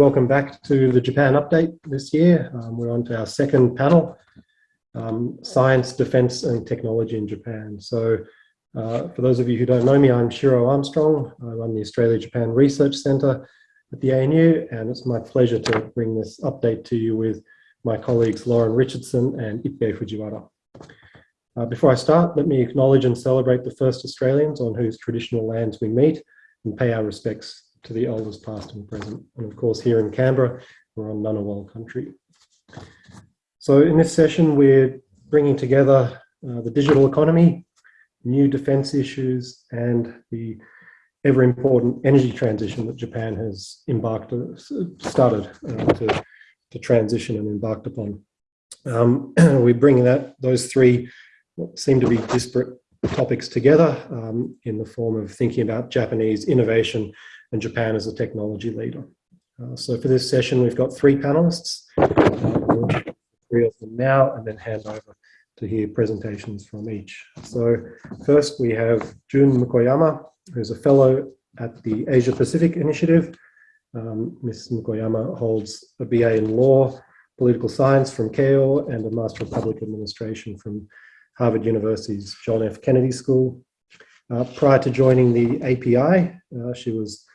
Welcome back to the Japan Update this year. Um, we're on to our second panel, um, Science, Defence and Technology in Japan. So uh, for those of you who don't know me, I'm Shiro Armstrong. I run the Australia-Japan Research Centre at the ANU, and it's my pleasure to bring this update to you with my colleagues Lauren Richardson and Ippei Fujiwara. Uh, before I start, let me acknowledge and celebrate the first Australians on whose traditional lands we meet and pay our respects to the elders past and present. And of course, here in Canberra, we're on Ngunnawal country. So in this session, we're bringing together uh, the digital economy, new defense issues, and the ever important energy transition that Japan has embarked, started uh, to, to transition and embarked upon. Um, we're bringing that, those three what seem to be disparate topics together um, in the form of thinking about Japanese innovation and Japan as a technology leader. Uh, so for this session, we've got three panelists. Uh, three of them now and then hand over to hear presentations from each. So first we have Jun Mukoyama, who's a fellow at the Asia Pacific Initiative. Um, Ms. Mukoyama holds a BA in law, political science from Keio and a Master of Public Administration from Harvard University's John F. Kennedy School. Uh, prior to joining the API, uh, she was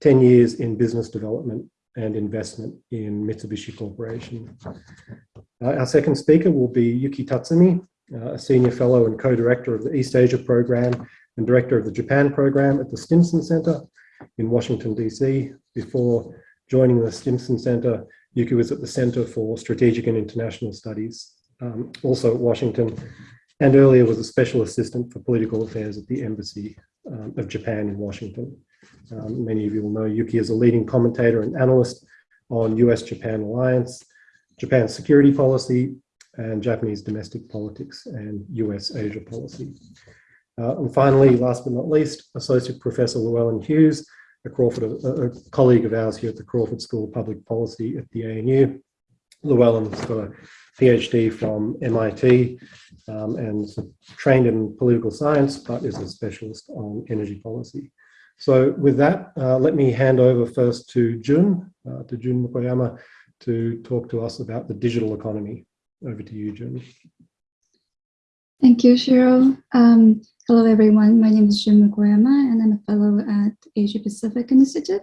10 years in business development and investment in Mitsubishi Corporation. Uh, our second speaker will be Yuki Tatsumi, uh, a senior fellow and co-director of the East Asia program and director of the Japan program at the Stimson Center in Washington, DC. Before joining the Stimson Center, Yuki was at the Center for Strategic and International Studies, um, also at Washington, and earlier was a special assistant for political affairs at the Embassy um, of Japan in Washington. Um, many of you will know Yuki is a leading commentator and analyst on US-Japan alliance, Japan's security policy, and Japanese domestic politics and US-Asia policy. Uh, and finally, last but not least, Associate Professor Llewellyn Hughes, a, Crawford, a, colleague of ours here at the Crawford School of Public Policy at the ANU. Llewellyn's got a PhD from MIT um, and trained in political science, but is a specialist on energy policy. So with that, uh, let me hand over first to Jun, uh, to Jun Mukoyama, to talk to us about the digital economy. Over to you, Jun. Thank you, Shiro. Um, hello, everyone. My name is Jun Mukoyama, and I'm a fellow at Asia Pacific Institute.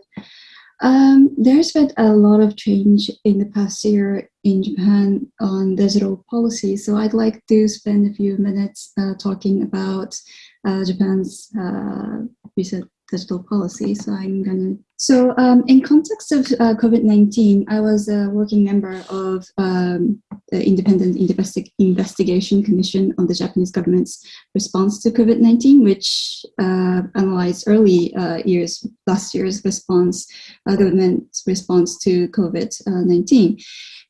Um, there's been a lot of change in the past year in Japan on digital policy, so I'd like to spend a few minutes uh, talking about Japan's uh, recent digital policy. So I'm gonna. So um, in context of uh, COVID-19, I was a working member of um, the Independent Investi Investigation Commission on the Japanese government's response to COVID-19, which uh, analyzed early uh, years, last year's response, uh, government's response to COVID-19.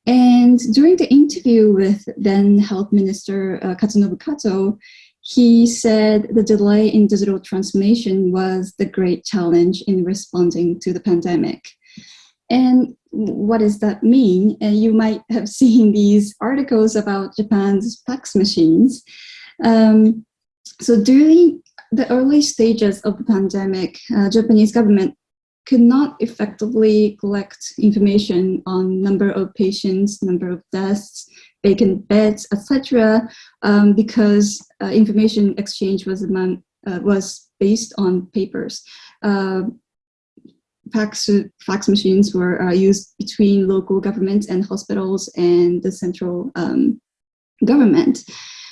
And during the interview with then Health Minister uh, Katsunobu Kato, he said the delay in digital transformation was the great challenge in responding to the pandemic. And what does that mean? And you might have seen these articles about Japan's fax machines. Um, so during the early stages of the pandemic, uh, Japanese government could not effectively collect information on number of patients, number of deaths, vacant beds, etc., um, because uh, information exchange was among uh, was based on papers. Uh, fax, fax machines were uh, used between local governments and hospitals and the central um, government.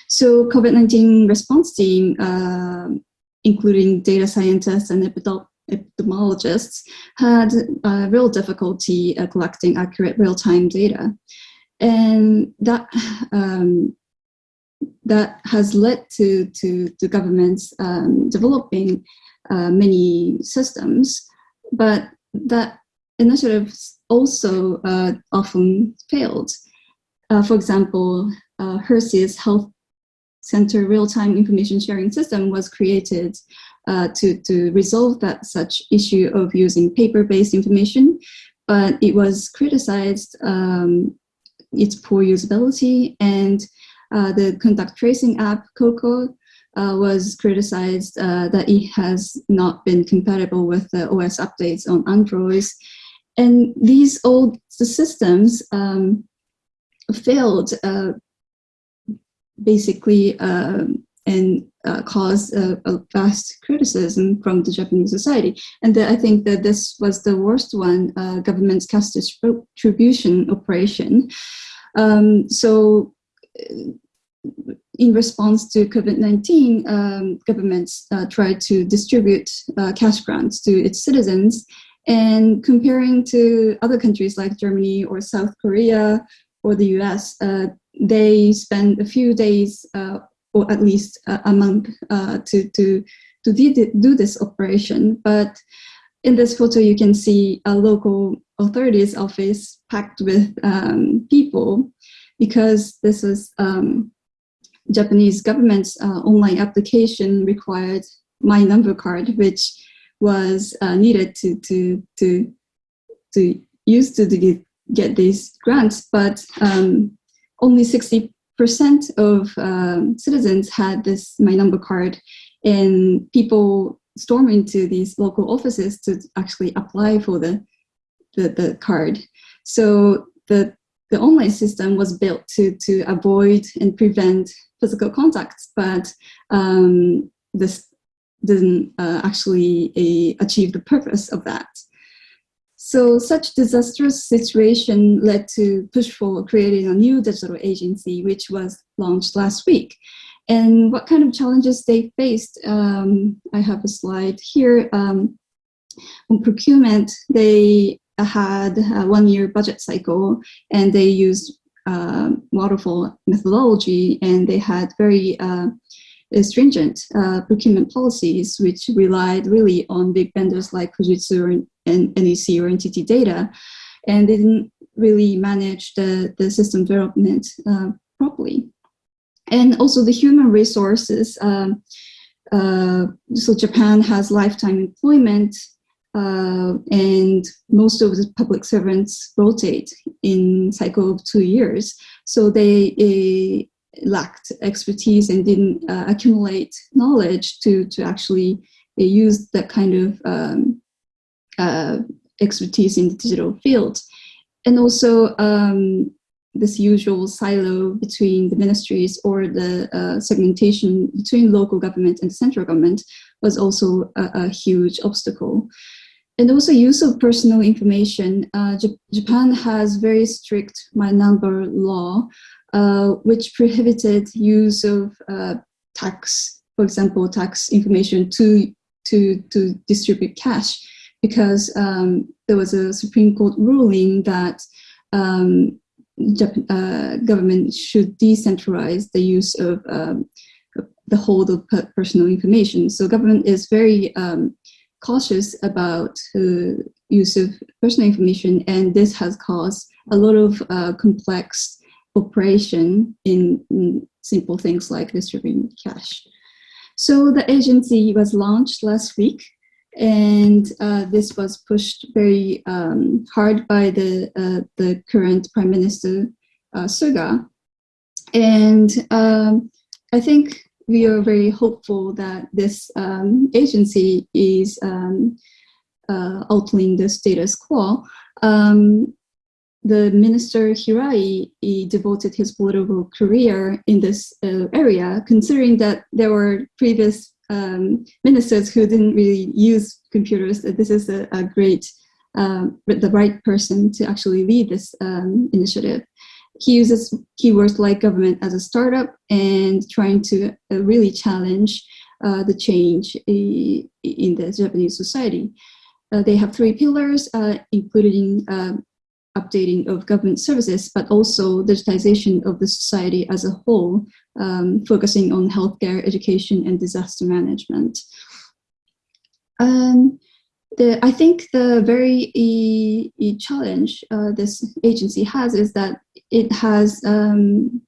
So COVID-19 response team, uh, including data scientists and epidemiologists, had uh, real difficulty collecting accurate real-time data. And that um, that has led to, to, governments um, developing uh, many systems, but that initiatives also uh, often failed. Uh, for example, uh, HER-SYS Health Center Real-Time Information Sharing System was created uh, to, to resolve that such issue of using paper-based information, but it was criticized um, its poor usability and uh, the contact tracing app, COCOA, uh, was criticized uh, that it has not been compatible with the OS updates on Androids. and these old systems um, failed uh, basically um, and uh, caused a, a, vast criticism from the Japanese society. And I think that this was the worst one, uh, government's cash distribution operation. Um, so uh, in response to COVID-19, um, governments uh, tried to distribute uh, cash grants to its citizens and comparing to other countries like Germany or South Korea or the US, uh, they spend a few days or at least a month uh, to, to, to do this operation. But in this photo, you can see a local authorities office packed with um, people because this was um, Japanese government's uh, online application required my number card, which was uh, needed to, to, to, to use to get, get these grants, but um, only 60% of um, citizens had this My Number card and people storm into these local offices to actually apply for the, the, the card. So the, the online system was built to, to avoid and prevent physical contacts, but um, this didn't uh, actually uh, achieve the purpose of that. So such disastrous situation led to push for creating a new digital agency, which was launched last week. And what kind of challenges they faced, um, I have a slide here. Um, on procurement, they had a one-year budget cycle and they used uh, waterfall methodology and they had very uh, stringent uh, procurement policies, which relied really on big vendors like Fujitsu and NEC or NTT Data, and they didn't really manage the, the system development uh, properly. And also the human resources. Um, uh, so Japan has lifetime employment uh, and most of the public servants rotate in cycle of two years. So they lacked expertise and didn't uh, accumulate knowledge to, to actually uh, use that kind of um, uh, expertise in the digital field. And also um, this usual silo between the ministries or the uh, segmentation between local government and central government was also a, a huge obstacle. And also use of personal information. Uh, Japan has very strict my number law, uh, which prohibited use of uh, tax, for example, tax information to, to, to distribute cash because um, there was a Supreme Court ruling that um, uh, government should decentralize the use of um, the hold of personal information. So government is very um, cautious about uh, use of personal information and this has caused a lot of uh, complex operation in, in simple things like distributing cash. So the agency was launched last week and uh, this was pushed very um, hard by the, uh, the current Prime Minister uh, Suga. And um, I think we are very hopeful that this um, agency is um, uh, altering the status quo. Um, the minister Hirai devoted his political career in this uh, area, considering that there were previous um, ministers who didn't really use computers. This is a, a great, um, the right person to actually lead this um, initiative. He uses keywords like government as a startup and trying to uh, really challenge uh, the change in the Japanese society. Uh, they have three pillars, uh, including um, updating of government services, but also digitization of the society as a whole, um, focusing on healthcare, education, and disaster management. Um, the, I think the very e, e challenge uh, this agency has is that it has um,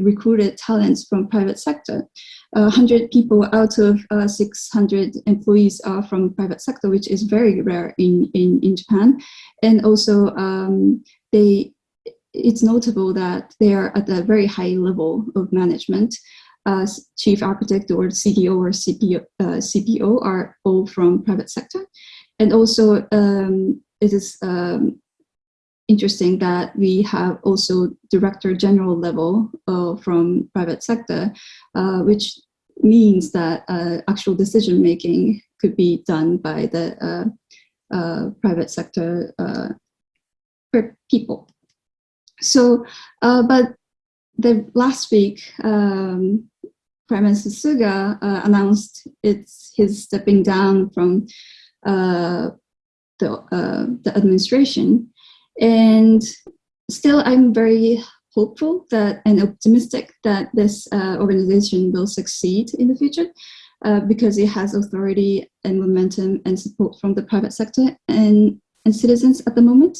recruited talents from private sector. 100 people out of uh, 600 employees are from private sector, which is very rare in, in, in Japan. And also um, they, it's notable that they are at a very high level of management. Uh, chief architect or CDO or CPO, uh, CPO are all from private sector. And also um, it is um, interesting that we have also director general level uh, from private sector, uh, which means that uh, actual decision making could be done by the uh, uh, private sector uh, people. So, but the last week, um, Prime Minister Suga announced it's his stepping down from the the administration. And still, I'm very hopeful that and optimistic that this uh, organization will succeed in the future uh, because it has authority and momentum and support from the private sector and, and citizens at the moment.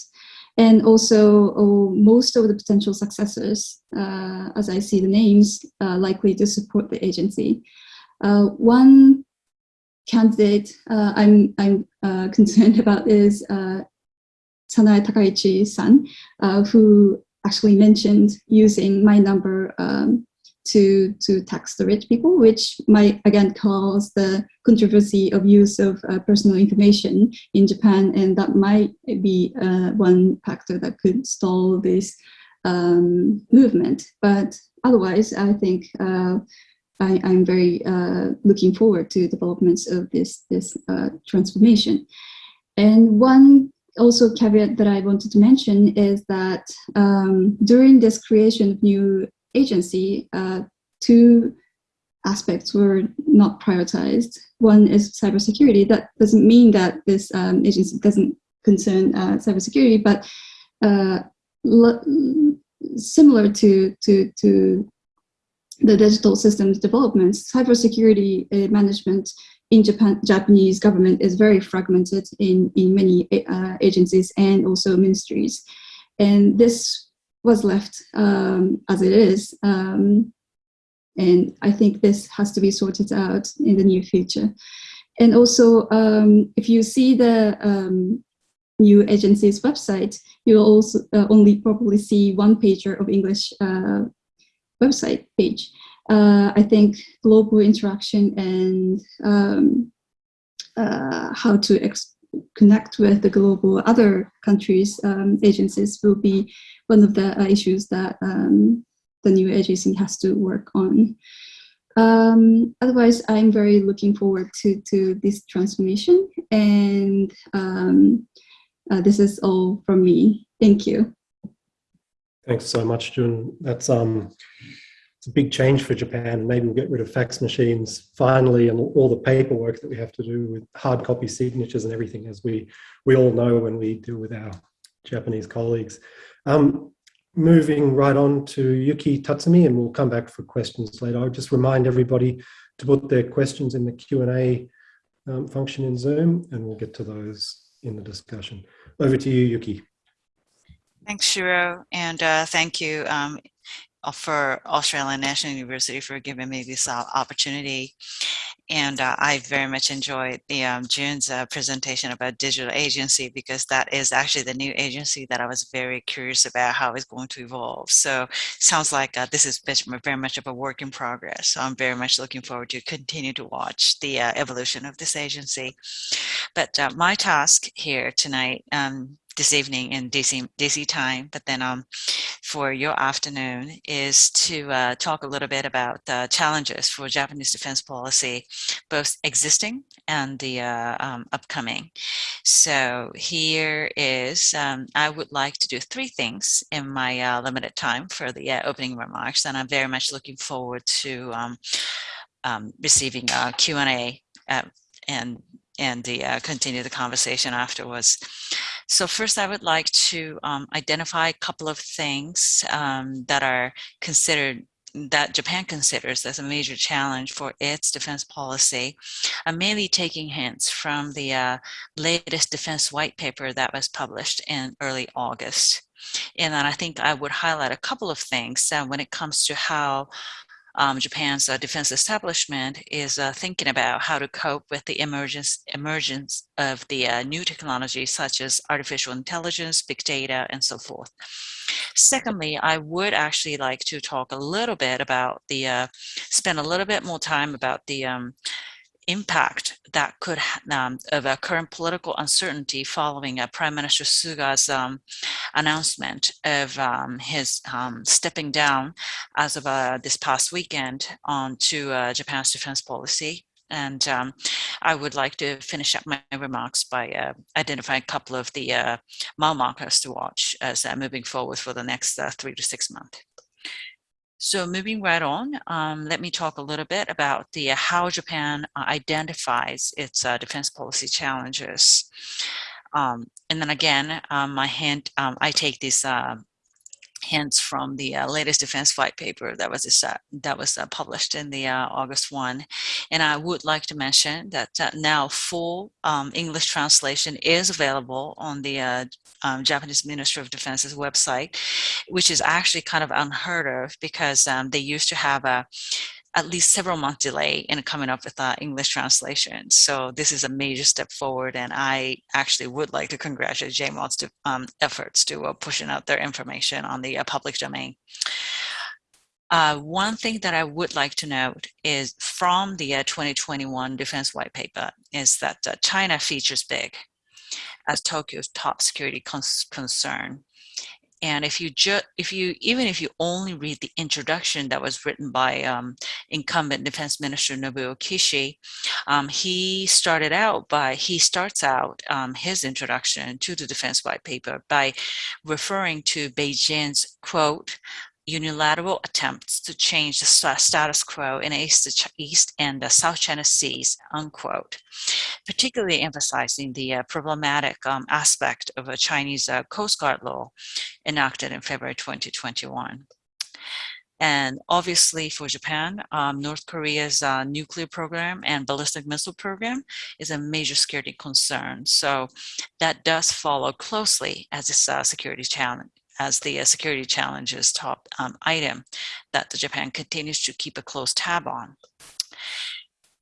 And also oh, most of the potential successors, uh, as I see the names, uh, likely to support the agency. Uh, one candidate uh, I'm, I'm concerned about is Sanae Takaichi-san, uh, who actually mentioned using my number um, to, to tax the rich people, which might again cause the controversy of use of uh, personal information in Japan, and that might be uh, one factor that could stall this um, movement. But otherwise, I think uh, I, am very uh, looking forward to developments of this, this uh, transformation. And one also caveat that I wanted to mention is that um, during this creation of new agency, uh, two aspects were not prioritized. One is cybersecurity. That doesn't mean that this um, agency doesn't concern uh, cybersecurity, but uh, similar to, to, to the digital systems developments, cybersecurity uh, management in Japan, Japanese government is very fragmented in, in many uh, agencies and also ministries. And this was left um, as it is. Um, and I think this has to be sorted out in the near future. And also, um, if you see the um, new agency's website, you'll also uh, only probably see one pager of English uh, website page uh, I think global interaction and um, uh, how to connect with the global other countries um, agencies will be one of the uh, issues that um, the new agency has to work on. Um, otherwise, I'm very looking forward to, to this transformation and um, uh, this is all from me. Thank you. Thanks so much, Jun. That's um, it's a big change for Japan. Maybe we'll get rid of fax machines finally and all the paperwork that we have to do with hard copy signatures and everything, as we, we all know when we deal with our Japanese colleagues. Um, moving right on to Yuki Tatsumi, and we'll come back for questions later. I'll just remind everybody to put their questions in the Q&A um, function in Zoom, and we'll get to those in the discussion. Over to you, Yuki. Thanks, Shiro, and uh, thank you, um, for Australian National University for giving me this uh, opportunity. And uh, I very much enjoyed the um, Jun's uh, presentation about digital agency because that is actually the new agency that I was very curious about how it's going to evolve. So sounds like uh, this is very much of a work in progress. So I'm very much looking forward to continue to watch the uh, evolution of this agency. But my task here tonight um, this evening in DC, DC time, but then um, for your afternoon is to uh, talk a little bit about the challenges for Japanese defense policy, both existing and the uh, um, upcoming. So here is, um, I would like to do three things in my uh, limited time for the uh, opening remarks, and I'm very much looking forward to um, um, receiving a Q&A uh, and and the uh, continue the conversation afterwards. So first, I would like to um, identify a couple of things um, that are considered that Japan considers as a major challenge for its defense policy. I'm mainly taking hints from the uh, latest defense white paper that was published in early August. And then I think I would highlight a couple of things uh, when it comes to how um, Japan's uh, defense establishment is uh, thinking about how to cope with the emergence, emergence of the uh, new technologies such as artificial intelligence, big data, and so forth. Secondly, I would actually like to talk a little bit about the, uh, spend a little bit more time about the um, impact that could um, of a current political uncertainty following uh, Prime Minister Suga's um, announcement of um, his um, stepping down as of uh, this past weekend on to uh, Japan's defense policy. And um, I would like to finish up my remarks by uh, identifying a couple of the uh, mile markers to watch as uh, moving forward for the next three to six months. So moving right on, um, let me talk a little bit about the uh, how Japan uh, identifies its uh, defense policy challenges. Um, and then again, um, my hand, um, I take these uh, hints from the uh, latest defense white paper that was uh, that was uh, published in the uh, August one, and I would like to mention that uh, now full um, English translation is available on the uh, um, Japanese Ministry of Defense's website, which is actually kind of unheard of because um, they used to have a at least several month delay in coming up with uh, English translation. So this is a major step forward, and I actually would like to congratulate JMOD's um, efforts to uh, pushing out their information on the uh, public domain. Uh, one thing that I would like to note is from the uh, 2021 Defense White Paper is that uh, China features big as Tokyo's top security concern. And if you just, if you, even if you only read the introduction that was written by um, incumbent Defense Minister Nobuo Kishi, um, he started out by, he starts out um, his introduction to the Defense White Paper by referring to Beijing's quote, unilateral attempts to change the status quo in East, East and the South China Seas, unquote, particularly emphasizing the uh, problematic um, aspect of a Chinese uh, Coast Guard law enacted in February 2021. And obviously for Japan, um, North Korea's uh, nuclear program and ballistic missile program is a major security concern. So that does follow closely as a uh, security challenge as the uh, security challenges top um, item that the Japan continues to keep a close tab on.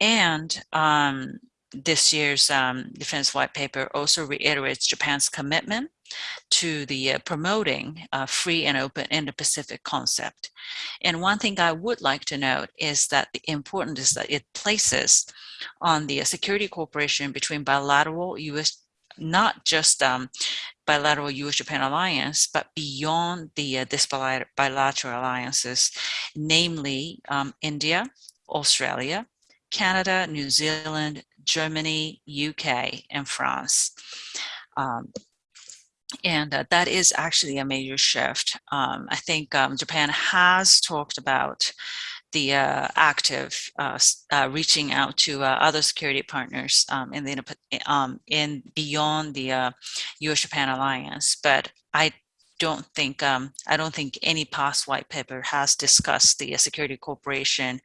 And um, this year's um, Defense White Paper also reiterates Japan's commitment to the uh, promoting uh, free and open Indo-Pacific concept. And one thing I would like to note is that the important is that it places on the uh, security cooperation between bilateral U.S not just um, bilateral U.S.-Japan alliance, but beyond the uh, this bilateral alliances, namely um, India, Australia, Canada, New Zealand, Germany, UK, and France. Um, and uh, that is actually a major shift. Um, I think um, Japan has talked about the uh, active uh, uh, reaching out to uh, other security partners um, in the um, in beyond the U.S.-Japan uh, alliance, but I don't think um, I don't think any past white paper has discussed the uh, security cooperation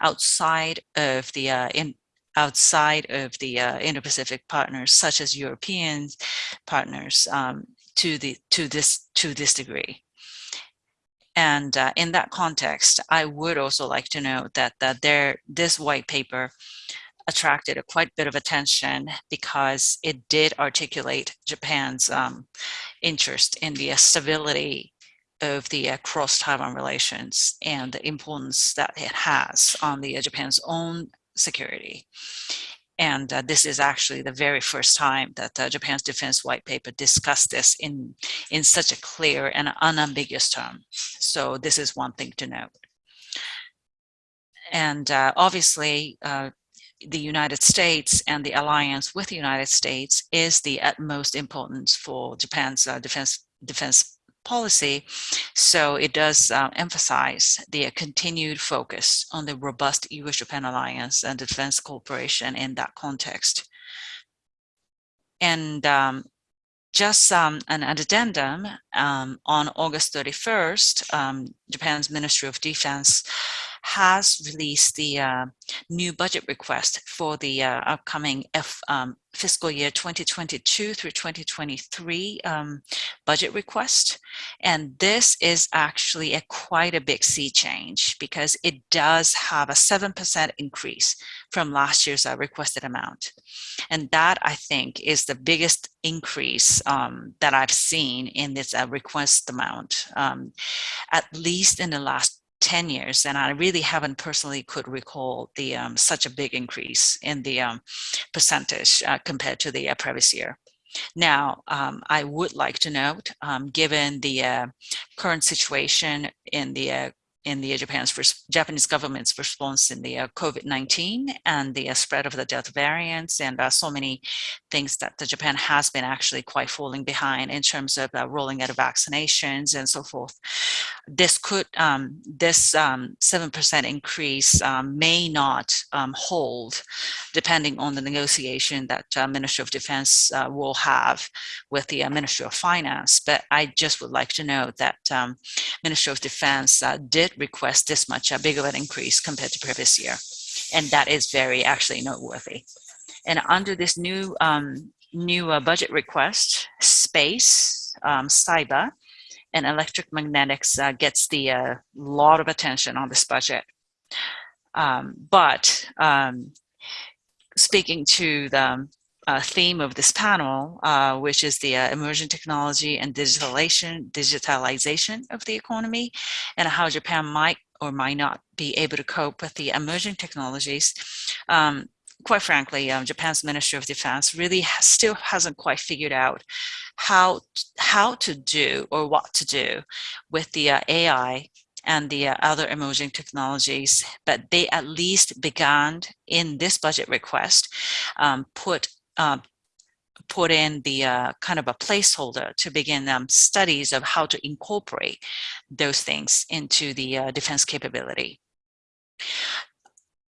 outside of the in outside of the Indo-Pacific partners, such as European partners, um, to the to this to this degree. And uh, in that context, I would also like to note that, that there, this white paper attracted a quite bit of attention because it did articulate Japan's um, interest in the stability of the uh, cross-Taiwan relations and the importance that it has on the uh, Japan's own security. And uh, this is actually the very first time that uh, Japan's defense white paper discussed this in, in such a clear and unambiguous term. So this is one thing to note. And uh, obviously, uh, the United States and the alliance with the United States is the utmost importance for Japan's uh, defense defense policy. So it does uh, emphasize the continued focus on the robust US-Japan alliance and defense cooperation in that context. And um, just um, an addendum, um, on August 31st, um, Japan's Ministry of Defense has released the uh, new budget request for the uh, upcoming F, um, fiscal year 2022 through 2023 um, budget request. And this is actually a quite a big sea change because it does have a 7% increase from last year's uh, requested amount. And that I think is the biggest increase um, that I've seen in this uh, request amount, um, at least in the last 10 years, and I really haven't personally could recall the um, such a big increase in the um, percentage uh, compared to the uh, previous year. Now, um, I would like to note, um, given the uh, current situation in the uh, in the Japan's Japanese government's response in the uh, COVID-19 and the uh, spread of the Delta variants and uh, so many things that the Japan has been actually quite falling behind in terms of uh, rolling out of vaccinations and so forth. This could, um, this 7% um, increase um, may not um, hold depending on the negotiation that uh, Ministry of Defense uh, will have with the Ministry of Finance. But I just would like to note that um, Ministry of Defense did request this much a big of an increase compared to previous year. And that is very actually noteworthy. And under this new um, new uh, budget request, space, um, cyber, and electromagnetics uh, gets the uh, lot of attention on this budget. Um, but um, speaking to the uh, theme of this panel, uh, which is the uh, emerging technology and digitalization, digitalization of the economy and how Japan might or might not be able to cope with the emerging technologies. Um, quite frankly, um, Japan's Ministry of Defense really still hasn't quite figured out how, how to do or what to do with the uh, AI and the uh, other emerging technologies, but they at least began in this budget request, um, put um, put in the uh, kind of a placeholder to begin um, studies of how to incorporate those things into the uh, defense capability.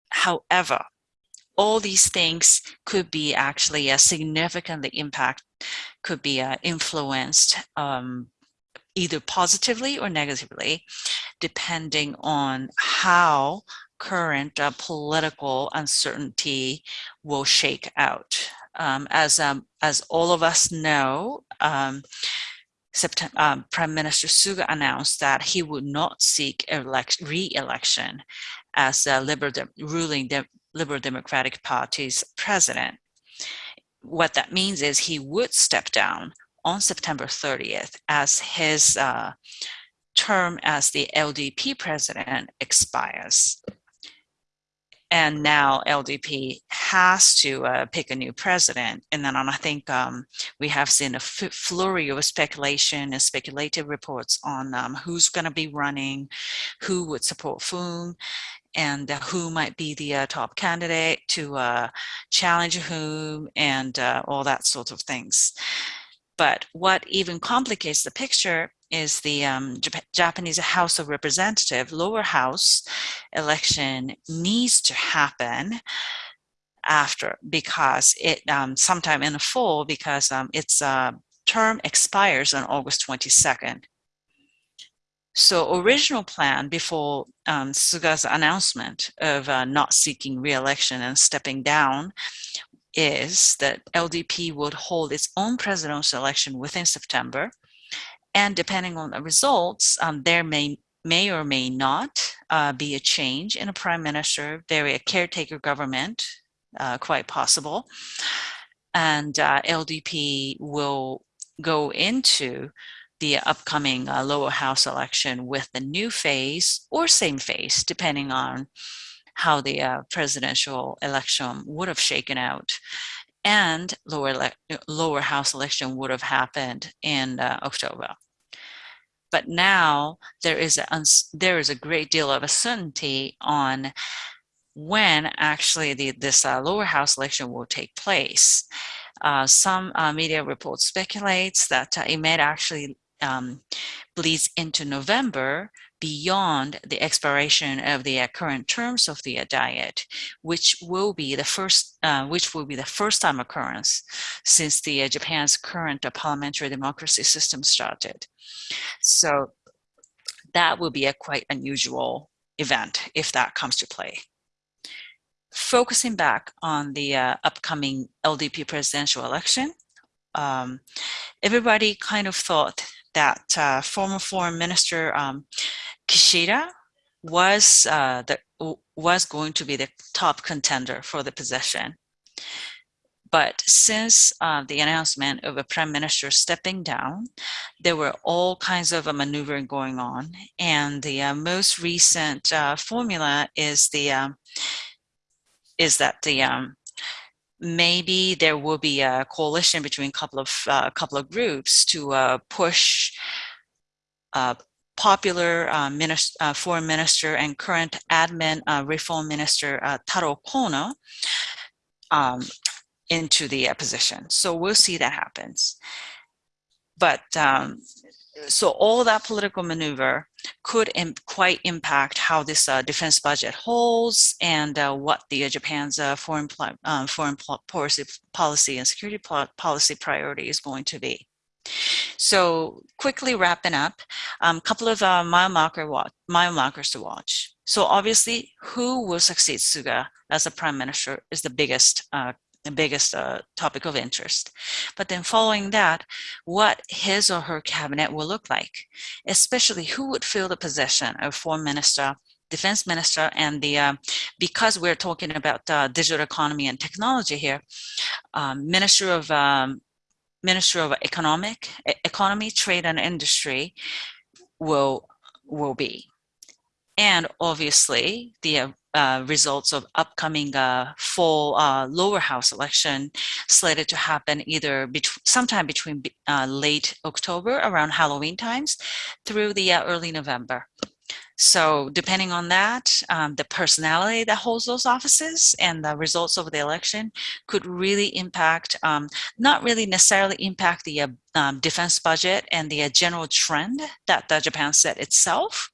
However, all these things could be actually uh, significantly impact, could be uh, influenced um, either positively or negatively, depending on how current uh, political uncertainty will shake out. Um, as, um, as all of us know, um, um, Prime Minister Suga announced that he would not seek re-election as the Liberal De ruling De Liberal Democratic Party's president. What that means is he would step down on September 30th as his uh, term as the LDP president expires and now LDP has to uh, pick a new president. And then I think um, we have seen a flurry of speculation and speculative reports on um, who's going to be running, who would support whom, and uh, who might be the uh, top candidate to uh, challenge whom, and uh, all that sort of things. But what even complicates the picture is the um, Jap Japanese House of Representative lower house election needs to happen after because it um, sometime in the fall because um, its uh, term expires on August 22nd. So original plan before um, Suga's announcement of uh, not seeking re-election and stepping down is that LDP would hold its own presidential election within September and depending on the results, um, there may may or may not uh, be a change in a prime minister, very a caretaker government, uh, quite possible. And uh, LDP will go into the upcoming uh, lower house election with the new phase or same phase, depending on how the uh, presidential election would have shaken out and lower lower house election would have happened in uh, October. But now there is a there is a great deal of uncertainty on when actually the, this uh, lower house election will take place. Uh, some uh, media reports speculates that uh, it may actually um, bleeds into November beyond the expiration of the uh, current terms of the uh, diet, which will be the first, uh, which will be the first time occurrence since the uh, Japan's current parliamentary democracy system started. So that will be a quite unusual event if that comes to play. Focusing back on the uh, upcoming LDP presidential election, um, everybody kind of thought that uh, former foreign minister um, Kishida was uh, the was going to be the top contender for the position. But since uh, the announcement of a prime minister stepping down, there were all kinds of uh, maneuvering going on. And the uh, most recent uh, formula is the um, is that the um, maybe there will be a coalition between a couple of uh, couple of groups to uh, push popular uh, minister, uh, foreign minister and current admin uh, reform minister Taro Kono um, into the position. So we'll see that happens. But um, so all that political maneuver could Im quite impact how this uh, defense budget holds and uh, what the uh, Japan's foreign foreign policy policy and security policy priority is going to be. So quickly wrapping up, a um, couple of uh, mile, marker mile markers to watch. So obviously, who will succeed Suga as a prime minister is the biggest uh, the biggest uh, topic of interest. But then following that, what his or her cabinet will look like, especially who would fill the position of foreign minister, defense minister, and the, uh, because we're talking about uh, digital economy and technology here, um, Minister of um, Ministry of Economic Economy, Trade and Industry will will be. And obviously, the uh, results of upcoming uh, full uh, lower house election slated to happen either bet sometime between uh, late October around Halloween times through the uh, early November. So depending on that, um, the personality that holds those offices and the results of the election could really impact, um, not really necessarily impact the uh, um, defense budget and the uh, general trend that uh, Japan set itself,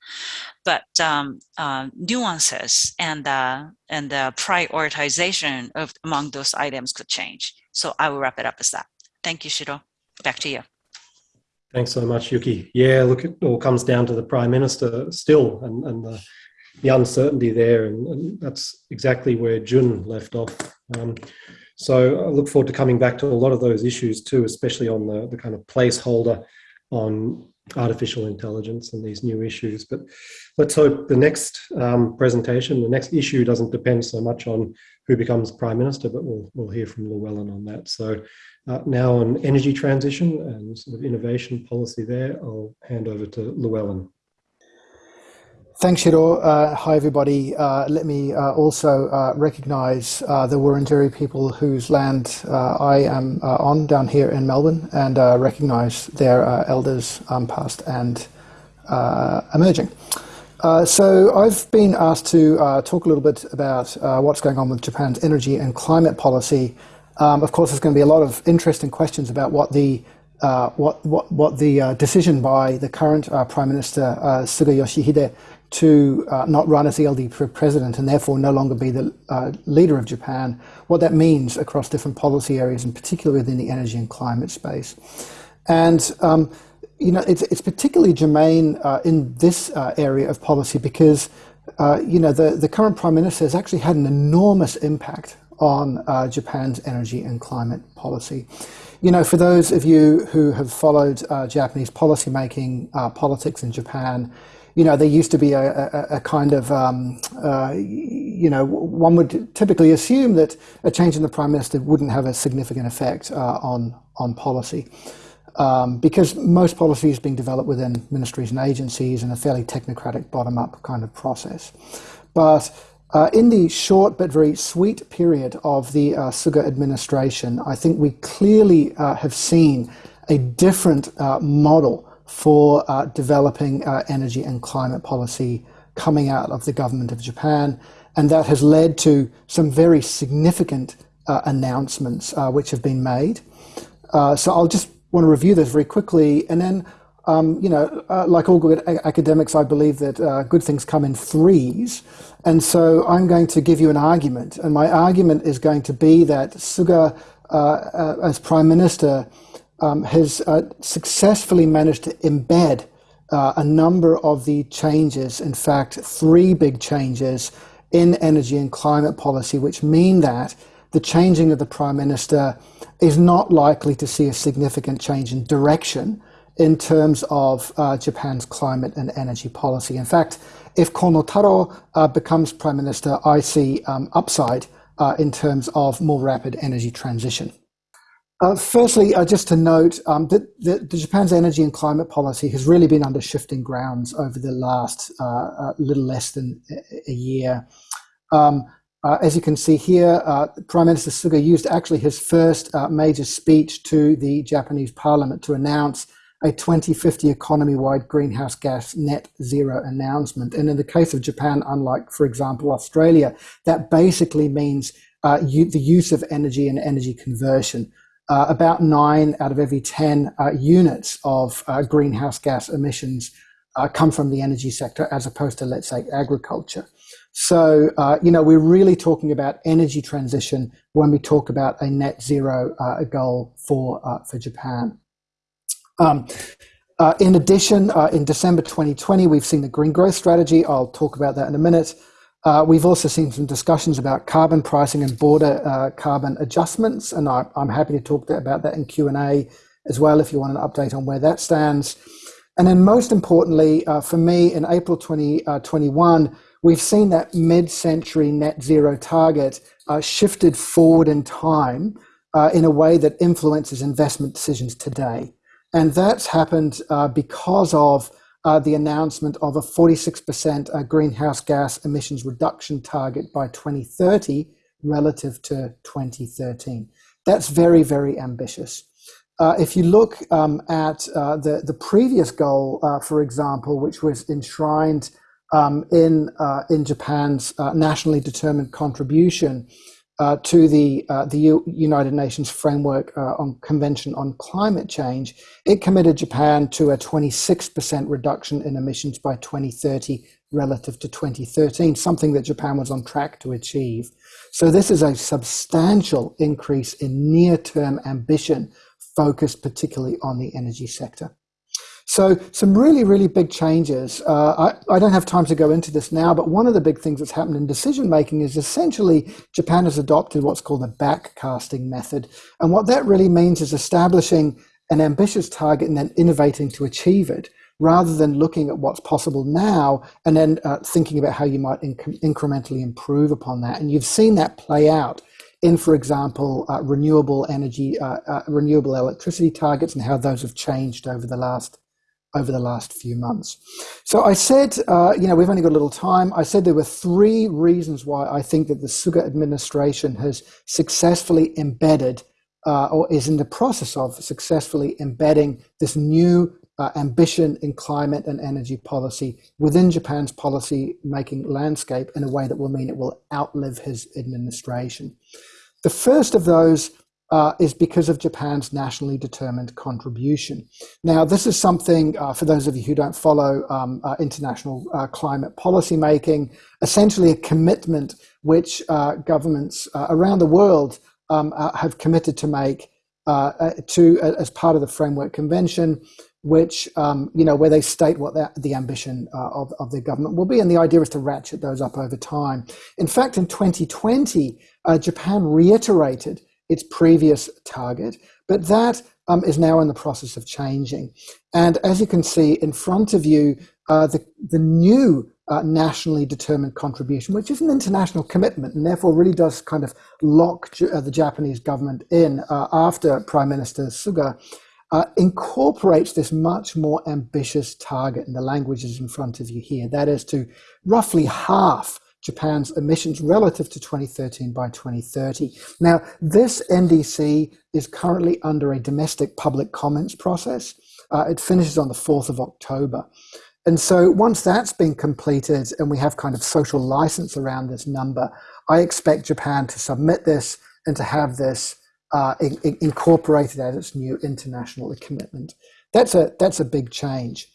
but um, uh, nuances and, and the prioritization of among those items could change. So I will wrap it up as that. Thank you, Shiro. Back to you. Thanks so much, Yuki. Yeah, look, it all comes down to the Prime Minister still and, and the, the uncertainty there. And, and, that's exactly where Jun left off. Um, so I look forward to coming back to a lot of those issues too, especially on the, the kind of placeholder on artificial intelligence and these new issues. But let's hope the next um, presentation, the next issue doesn't depend so much on who becomes Prime Minister, but we'll, we'll hear from Llewellyn on that. So now on energy transition and sort of innovation policy there, I'll hand over to Llewellyn. Thanks, Shiro. Uh, hi, everybody. Uh, let me uh, also uh, recognize uh, the Wurundjeri people whose land uh, I am on down here in Melbourne and recognize their elders um, past and emerging. so I've been asked to talk a little bit about what's going on with Japan's energy and climate policy um, of course, there's going to be a lot of interesting questions about what the uh, what what what the uh, decision by the current uh, Prime Minister uh, Suga Yoshihide to uh, not run as the LDP president and therefore no longer be the uh, leader of Japan, what that means across different policy areas, and particularly within the energy and climate space. And um, you know, it's it's particularly germane in this area of policy because you know the the current Prime Minister has actually had an enormous impact on uh, Japan's energy and climate policy. You know, for those of you who have followed uh, Japanese policymaking uh, politics in Japan, you know, there used to be a, a, a kind of, um, uh, you know, one would typically assume that a change in the prime minister wouldn't have a significant effect uh, on on policy. Um, because most policy is being developed within ministries and agencies in a fairly technocratic bottom-up kind of process. But uh, in the short but very sweet period of the uh, Suga administration, I think we clearly uh, have seen a different uh, model for uh, developing uh, energy and climate policy coming out of the government of Japan. And that has led to some very significant announcements which have been made. so I'll just want to review this very quickly and then um, you know, uh, like all good academics, I believe that uh, good things come in threes. And so I'm going to give you an argument. And my argument is going to be that Suga, uh, uh as Prime Minister, um, has uh, successfully managed to embed uh, a number of the changes, in fact, three big changes in energy and climate policy, which mean that the changing of the Prime Minister is not likely to see a significant change in direction in terms of uh, Japan's climate and energy policy. In fact, if Kono Taro uh, becomes prime minister, I see um, upside uh, in terms of more rapid energy transition. Uh, firstly, uh, just to note um, that the, the, Japan's energy and climate policy has really been under shifting grounds over the last uh, uh little less than a, year. Um, uh, as you can see here, uh, Prime Minister Suga used actually his first major speech to the Japanese parliament to announce a 2050 economy-wide greenhouse gas net zero announcement. And in the case of Japan, unlike, for example, Australia, that basically means the use of energy and energy conversion uh, about nine out of every 10 uh, units of uh, greenhouse gas emissions uh, come from the energy sector as opposed to, let's say, agriculture. So, uh, you know, we're really talking about energy transition when we talk about a net zero uh, goal for, for Japan. Um, in addition, in December 2020, we've seen the green growth strategy. I'll talk about that in a minute. Uh, we've also seen some discussions about carbon pricing and border uh, carbon adjustments, and I, am happy to talk about that in Q&A as well if you want an update on where that stands. And then most importantly, uh, for me, in April 2021, 20, we've seen that mid-century net zero target uh, shifted forward in time uh, in a way that influences investment decisions today. And that's happened uh, because of uh, the announcement of a 46% uh, greenhouse gas emissions reduction target by 2030 relative to 2013. That's very, very ambitious. Uh, if you look um, at uh, the, the previous goal, uh, for example, which was enshrined um, in, uh, in Japan's nationally determined contribution, uh, to the uh, the U United Nations Framework uh, on Convention on Climate Change, it committed Japan to a 26% reduction in emissions by 2030 relative to 2013, something that Japan was on track to achieve. So this is a substantial increase in near-term ambition focused particularly on the energy sector. So some really, really big changes. Uh, I, I, don't have time to go into this now, but one of the big things that's happened in decision making is essentially Japan has adopted what's called a backcasting method. And what that really means is establishing an ambitious target and then innovating to achieve it rather than looking at what's possible now and then uh, thinking about how you might inc incrementally improve upon that. And you've seen that play out in, for example, uh, renewable energy, uh, uh renewable electricity targets and how those have changed over the last over the last few months. So I said, uh, you know, we've only got a little time. I said there were three reasons why I think that the Suga administration has successfully embedded uh, or is in the process of successfully embedding this new uh, ambition in climate and energy policy within Japan's policy making landscape in a way that will mean it will outlive his administration. The first of those uh, is because of Japan's nationally determined contribution. Now, this is something, uh, for those of you who don't follow um, uh, international uh, climate policy making, essentially a commitment which uh, governments uh, around the world um, have committed to make to as part of the Framework Convention, which, um, you know, where they state what the, the ambition of, of their government will be. And the idea is to ratchet those up over time. In fact, in 2020, Japan reiterated its previous target, but that um, is now in the process of changing. And as you can see in front of you, uh, the, the new uh, nationally determined contribution, which is an international commitment and therefore really does kind of lock uh, the Japanese government in uh, after Prime Minister Suga, uh, incorporates this much more ambitious target, and the language is in front of you here. That is to roughly half Japan's emissions relative to 2013 by 2030. Now, this NDC is currently under a domestic public comments process. Uh, it finishes on the 4th of October. And so once that's been completed and we have kind of social license around this number, I expect Japan to submit this and to have this uh, in, in incorporated as its new international commitment. That's a, that's a big change.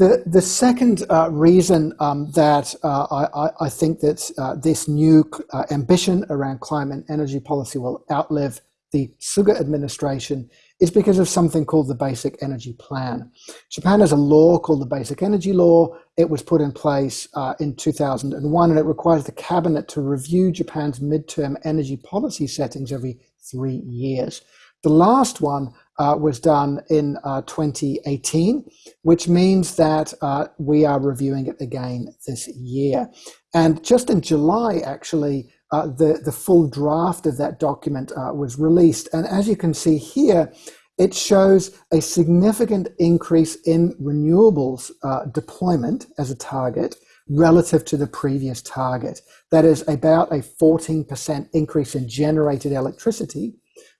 The, the second uh, reason um, that uh, I, I, think that uh, this new uh, ambition around climate and energy policy will outlive the Suga administration is because of something called the Basic Energy Plan. Japan has a law called the Basic Energy Law. It was put in place uh, in 2001 and it requires the cabinet to review Japan's midterm energy policy settings every three years. The last one uh, was done in uh, 2018, which means that uh, we are reviewing it again this year. And just in July, actually, uh, the, the full draft of that document uh, was released. And as you can see here, it shows a significant increase in renewables uh, deployment as a target relative to the previous target. That is about a 14% increase in generated electricity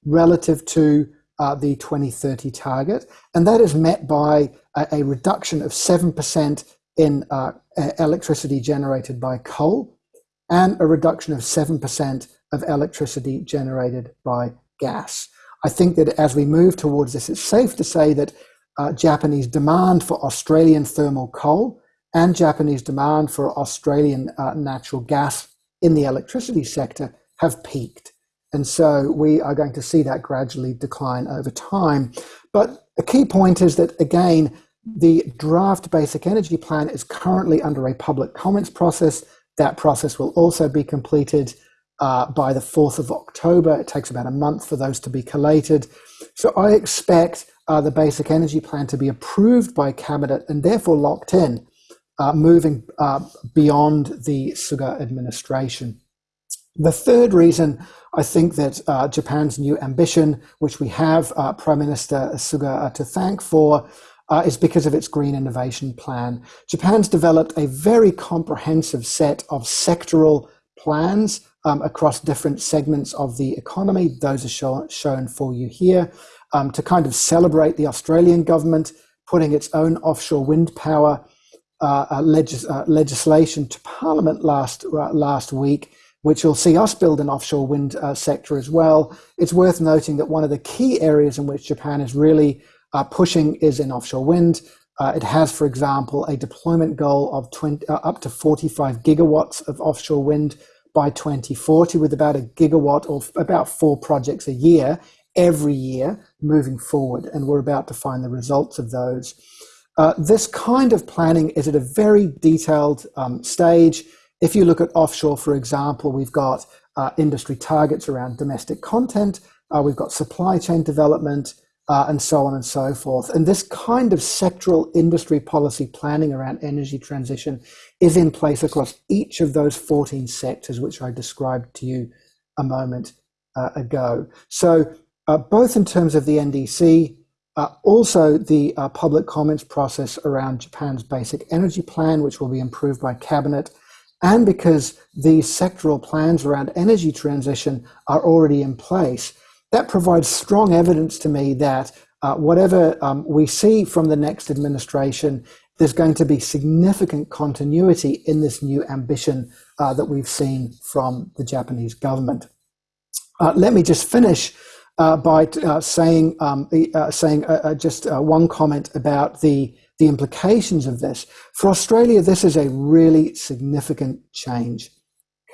relative to uh, the 2030 target. And that is met by a, a reduction of 7% in uh, electricity generated by coal and a reduction of 7% of electricity generated by gas. I think that as we move towards this, it's safe to say that uh, Japanese demand for Australian thermal coal and Japanese demand for Australian uh, natural gas in the electricity sector have peaked. And so we are going to see that gradually decline over time. But a key point is that, again, the draft basic energy plan is currently under a public comments process. That process will also be completed uh, by the 4th of October. It takes about a month for those to be collated. So I expect uh, the basic energy plan to be approved by Cabinet and therefore locked in, uh, moving uh, beyond the Suga administration. The third reason I think that uh, Japan's new ambition, which we have uh, Prime Minister Suga to thank for, uh, is because of its green innovation plan. Japan's developed a very comprehensive set of sectoral plans um, across different segments of the economy. Those are show, shown for you here um, to kind of celebrate the Australian government putting its own offshore wind power uh, uh, legis uh, legislation to Parliament last last week, which will see us build an offshore wind uh, sector as well. It's worth noting that one of the key areas in which Japan is really uh, pushing is in offshore wind. it has, for example, a deployment goal of 20, up to 45 gigawatts of offshore wind by 2040 with about a gigawatt or about four projects a year every year moving forward. And we're about to find the results of those. Uh, this kind of planning is at a very detailed um, stage. If you look at offshore, for example, we've got uh, industry targets around domestic content, uh, we've got supply chain development, uh, and so on and so forth. And this kind of sectoral industry policy planning around energy transition is in place across each of those 14 sectors, which I described to you a moment uh, ago. So uh, both in terms of the NDC, uh, also the uh, public comments process around Japan's basic energy plan, which will be improved by cabinet, and because these sectoral plans around energy transition are already in place, that provides strong evidence to me that uh, whatever um, we see from the next administration, there's going to be significant continuity in this new ambition uh, that we've seen from the Japanese government. Uh, let me just finish uh, by uh, saying um, uh, saying just one comment about the the implications of this. For Australia, this is a really significant change.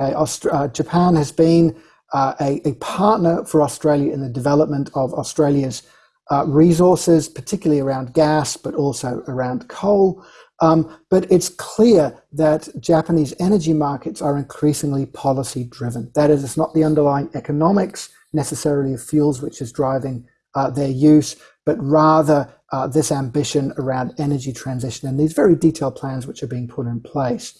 Okay, Aust Japan has been uh, a, a, partner for Australia in the development of Australia's uh, resources, particularly around gas, but also around coal. Um, but it's clear that Japanese energy markets are increasingly policy driven. That is, it's not the underlying economics necessarily of fuels which is driving uh, their use, but rather uh, this ambition around energy transition and these very detailed plans which are being put in place.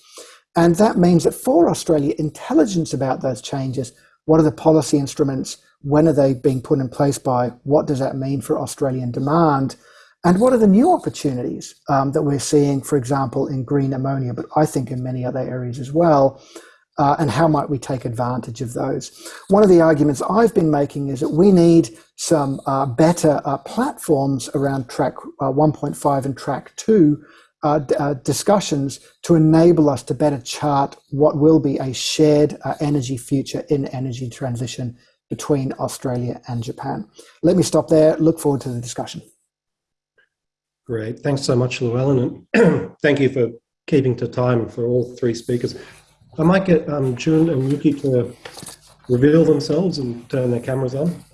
And that means that for Australia, intelligence about those changes what are the policy instruments? When are they being put in place by? What does that mean for Australian demand? And what are the new opportunities um, that we're seeing, for example, in green ammonia, but I think in many other areas as well? Uh, and how might we take advantage of those? One of the arguments I've been making is that we need some uh, better uh, platforms around track uh, 1.5 and track 2 uh, uh, discussions to enable us to better chart what will be a shared energy future in energy transition between Australia and Japan. Let me stop there. Look forward to the discussion. Great. Thanks so much, Llewellyn. And thank you for keeping to time for all three speakers. I might get um, Jun and Yuki to reveal themselves and turn their cameras on.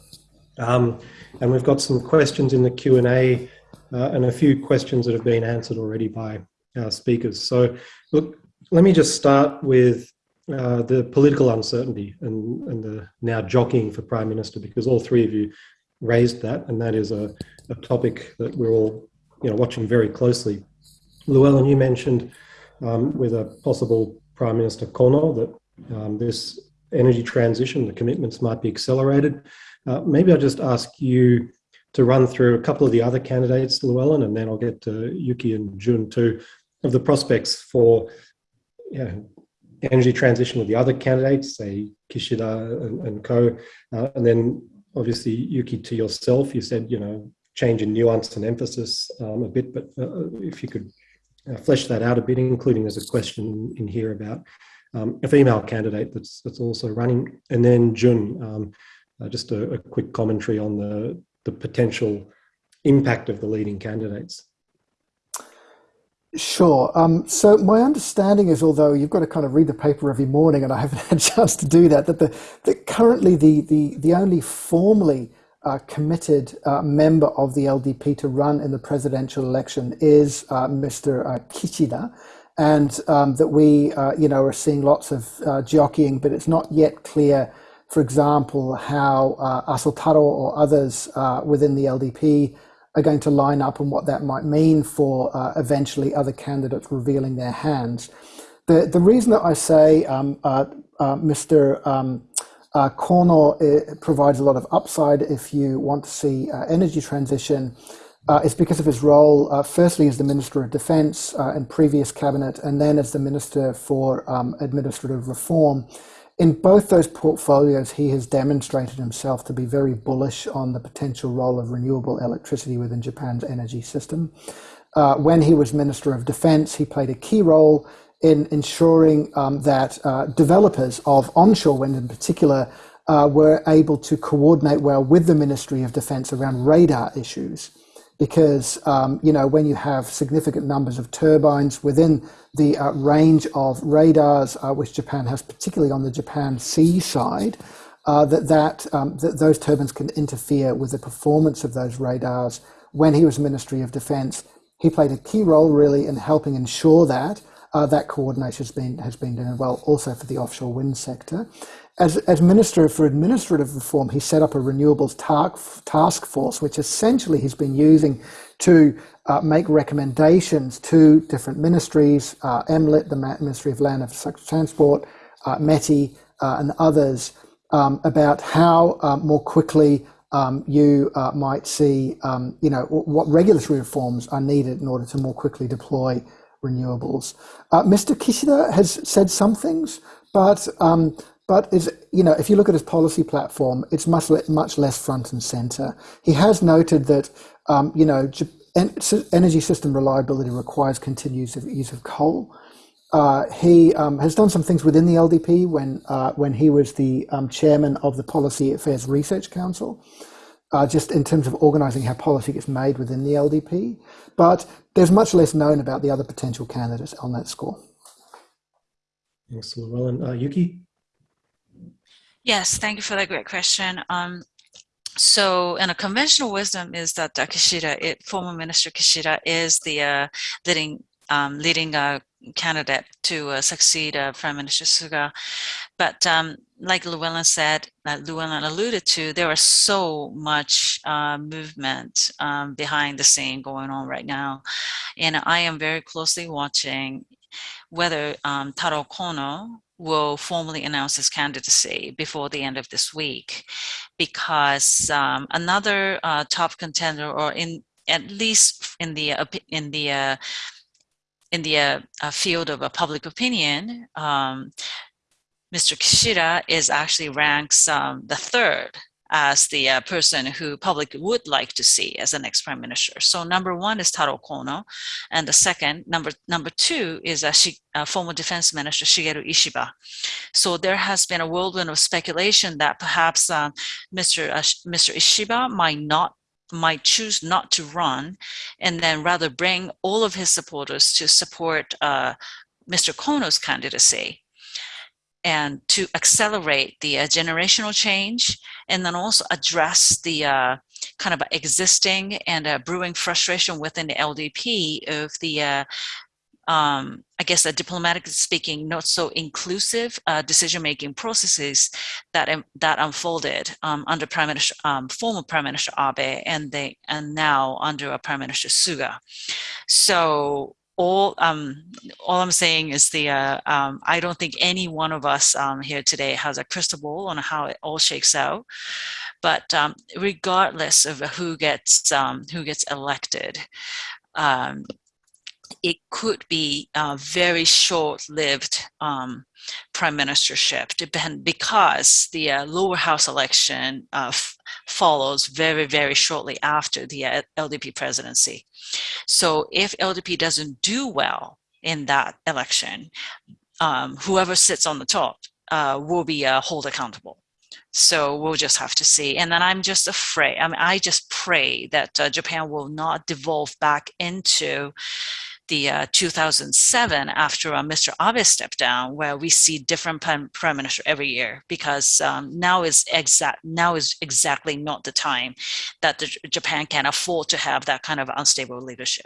Um, and we've got some questions in the Q&A uh, and a few questions that have been answered already by our speakers. So look, let me just start with uh, the political uncertainty and, and the now jockeying for Prime Minister, because all three of you raised that, and that is a, a topic that we're all you know, watching very closely. Llewellyn, you mentioned um, with a possible Prime Minister Kono that um, this energy transition, the commitments might be accelerated. Uh, maybe I'll just ask you to run through a couple of the other candidates, Llewellyn, and then I'll get to Yuki and Jun too, of the prospects for you know, energy transition with the other candidates, say Kishida and, and co. Uh, and then obviously, Yuki, to yourself, you said, you know, change in nuance and emphasis um, a bit, but uh, if you could flesh that out a bit, including there's a question in here about um, a female candidate that's that's also running, and then Jun, um, uh, just a, a, quick commentary on the the potential impact of the leading candidates. Sure. Um, so my understanding is, although you've got to kind of read the paper every morning, and I haven't had a chance to do that, that the that currently the the the only formally uh, committed uh, member of the LDP to run in the presidential election is uh, Mr. Uh, Kishida, and um, that we, uh, you know, are seeing lots of uh, jockeying, but it's not yet clear, for example, how Aso Taro or others within the LDP are going to line up and what that might mean for eventually other candidates revealing their hands. The, the reason that I say um, Mr. Um, uh, Kono uh, provides a lot of upside if you want to see uh, energy transition It's because of his role, firstly as the Minister of Defense in previous cabinet, and then as the Minister for um, Administrative Reform in both those portfolios, he has demonstrated himself to be very bullish on the potential role of renewable electricity within Japan's energy system. Uh, when he was Minister of Defense, he played a key role in ensuring um, that uh, developers of onshore wind in particular uh, were able to coordinate well with the Ministry of Defense around radar issues because um, you know when you have significant numbers of turbines within the uh, range of radars uh, which Japan has, particularly on the Japan Sea side, uh, that that, um, that those turbines can interfere with the performance of those radars. When he was Ministry of Defence, he played a key role really in helping ensure that uh, that coordination has been has been done well, also for the offshore wind sector. As, as Minister for Administrative Reform, he set up a renewables task task force, which essentially he's been using to uh, make recommendations to different ministries, uh, MLIT, the Ministry of Land and Transport, uh, METI, uh, and others, um, about how um, more quickly um, you uh, might see, um, you know, what regulatory reforms are needed in order to more quickly deploy renewables. Uh, Mr. Kishida has said some things, but um, but is you know if you look at his policy platform, it's much much less front and center. He has noted that um, you know energy system reliability requires continued use of coal. Uh, he um, has done some things within the LDP when uh, when he was the um, chairman of the Policy Affairs Research Council, uh, just in terms of organising how policy gets made within the LDP. But there's much less known about the other potential candidates on that score. Thanks, Llewellyn. Uh, Yuki. Yes, thank you for that great question. Um, so, and a conventional wisdom is that uh, Kishida, it, former Minister Kishida, is the uh, leading um, leading uh, candidate to uh, succeed uh, Prime Minister Suga. But um, like Llewellyn said, uh, Llewellyn alluded to, there is so much uh, movement um, behind the scene going on right now. And I am very closely watching whether um, Taro Kono, will formally announce his candidacy before the end of this week because um, another uh, top contender or in at least in the in the uh, in the uh, uh field of public opinion um, Mr. Kishida is actually ranks um, the third as the uh, person who public would like to see as the next prime minister. So number one is Taro Kono, and the second, number number two is uh, uh, former defense minister Shigeru Ishiba. So there has been a whirlwind of speculation that perhaps uh, Mr. Uh, Mr. Ishiba might not might choose not to run and then rather bring all of his supporters to support uh, Mr. Kono's candidacy and to accelerate the uh, generational change and then also address the uh, kind of existing and uh, brewing frustration within the LDP of the uh, um, I guess, a diplomatically speaking, not so inclusive uh, decision-making processes that um, that unfolded um, under Prime Minister, um, former Prime Minister Abe, and they and now under Prime Minister Suga. So all um, all I'm saying is the uh, um, I don't think any one of us um, here today has a crystal ball on how it all shakes out. But um, regardless of who gets um, who gets elected, um, it could be a very short-lived um, prime ministership depend because the uh, lower house election uh, follows very very shortly after the uh, LDP presidency so if LDP doesn't do well in that election um, whoever sits on the top uh, will be uh, held accountable so we'll just have to see. And then I'm just afraid, I mean, I just pray that uh, Japan will not devolve back into the uh, 2007 after uh, Mr. Abe stepped down, where we see different prime, minister every year, because um, now is exact now is exactly not the time that the, Japan can afford to have that kind of unstable leadership.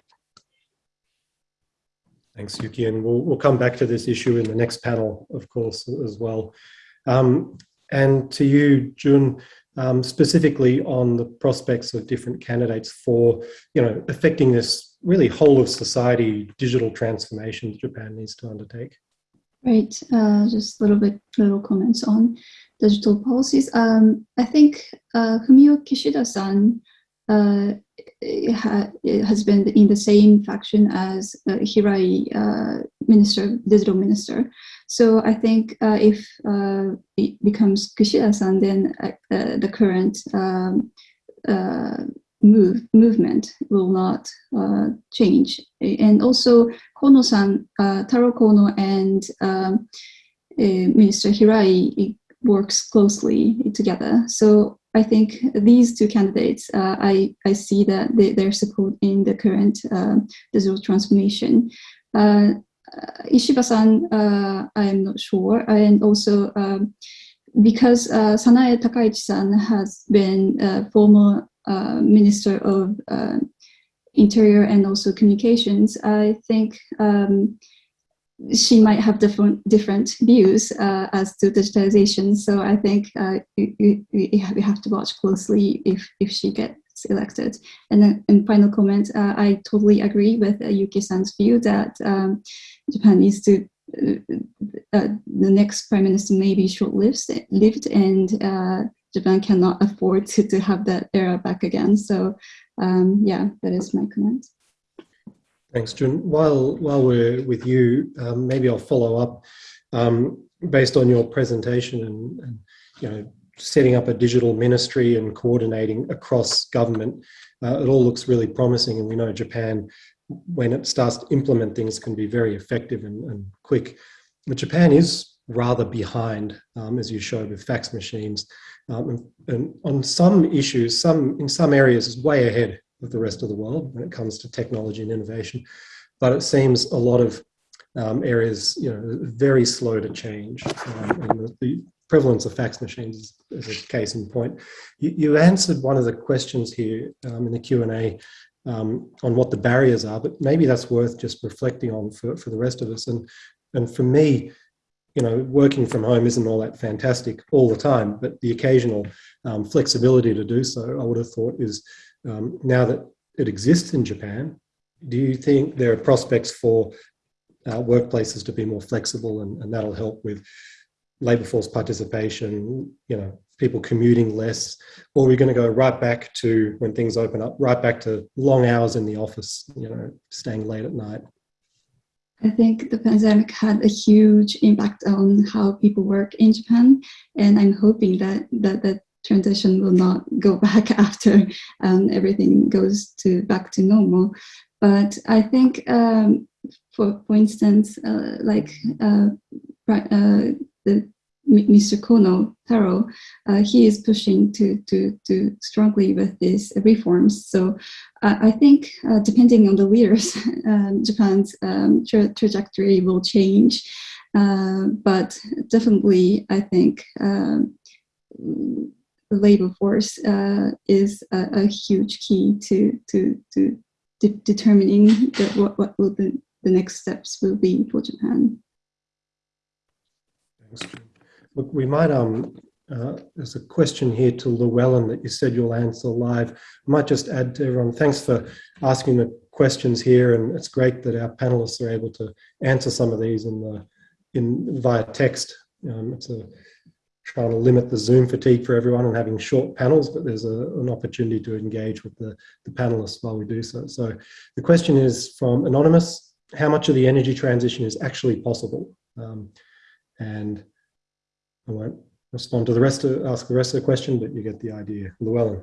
Thanks, Yuki, and we'll, we'll come back to this issue in the next panel, of course, as well. Um, and to you, Jun, um, specifically on the prospects of different candidates for, you know, affecting this really whole of society digital transformation that Japan needs to undertake. Right, uh, just a little bit, little comments on digital policies. Um, I think uh, Fumio Kishida-san uh, ha has been in the same faction as uh, Hirai uh, minister, digital minister. So I think uh, if uh, it becomes Kishida-san, then uh, uh, the current um, move movement will not change. And also Kono-san, Taro Kono and um, Minister Hirai works closely together. So I think these two candidates, uh, I, I see that they, their support in the current uh, digital transformation. Uh, Ishiba-san, uh, I'm not sure, and also um, because uh, Sanae Takaichi-san has been a former uh, Minister of Interior and also Communications, I think um, she might have different different views uh, as to digitalization. So I think uh, we, we, have to watch closely if if she gets elected. And then in final comment, uh, I totally agree with uh, Yuki-san's view that um, Japan needs to uh, uh, the next prime minister may be short-lived lived and Japan cannot afford to, to have that era back again. So um, yeah, that is my comment. Thanks, Jun. While, while we're with you, um, maybe I'll follow up um, based on your presentation and, and, you know, setting up a digital ministry and coordinating across government. Uh, it all looks really promising and we know Japan, when it starts to implement things, can be very effective and, and quick. But Japan is rather behind, um, as you showed with fax machines. Um, and, and, on some issues, some in some areas is way ahead of the rest of the world when it comes to technology and innovation. But it seems a lot of um, areas, you know, very slow to change. Um, and the, the, prevalence of fax machines is, is a case in point. You, you, answered one of the questions here um, in the Q&A um, on what the barriers are, but maybe that's worth just reflecting on for, for the rest of us. And, and for me, you know, working from home isn't all that fantastic all the time, but the occasional um, flexibility to do so, I would have thought is um, now that it exists in Japan, do you think there are prospects for uh, workplaces to be more flexible and, and that'll help with labor force participation, you know, people commuting less, or are we going to go right back to when things open up, right back to long hours in the office, you know, staying late at night? I think the pandemic had a huge impact on how people work in Japan, and I'm hoping that that that transition will not go back after um, everything goes to back to normal. But I think, um, for for instance, uh, like uh, uh, the Mr. Kono Taro, uh, he is pushing to to to strongly with these reforms. So uh, I think uh, depending on the leaders, um, Japan's um, tra trajectory will change. but definitely, I think um, labor force uh, is a, a, huge key to to to de determining the, what what will the the next steps will be for Japan. Thanks. Look, we might um. Uh, there's a question here to Llewellyn that you said you'll answer live. I might just add to everyone, thanks for asking the questions here, and it's great that our panelists are able to answer some of these in the in via text. Um, it's a trying to limit the Zoom fatigue for everyone and having short panels, but there's a, an opportunity to engage with the, the panelists while we do so. So the question is from Anonymous, how much of the energy transition is actually possible? Um, and I won't respond to the rest of, ask the rest of the question, but you get the idea. Llewellyn.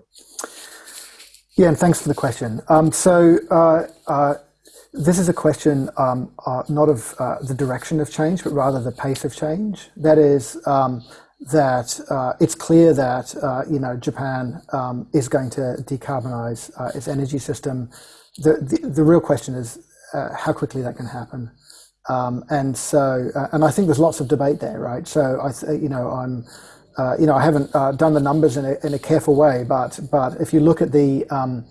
Yeah, and thanks for the question. Um, so uh, uh, this is a question um, uh, not of uh, the direction of change, but rather the pace of change. That is, um, that uh, it's clear that uh, you know Japan um, is going to decarbonize uh, its energy system. The, the, the real question is uh, how quickly that can happen, um, and so uh, and I think there's lots of debate there, right? So I you know I'm uh, you know I haven't done the numbers in a, in a careful way, but but if you look at the um,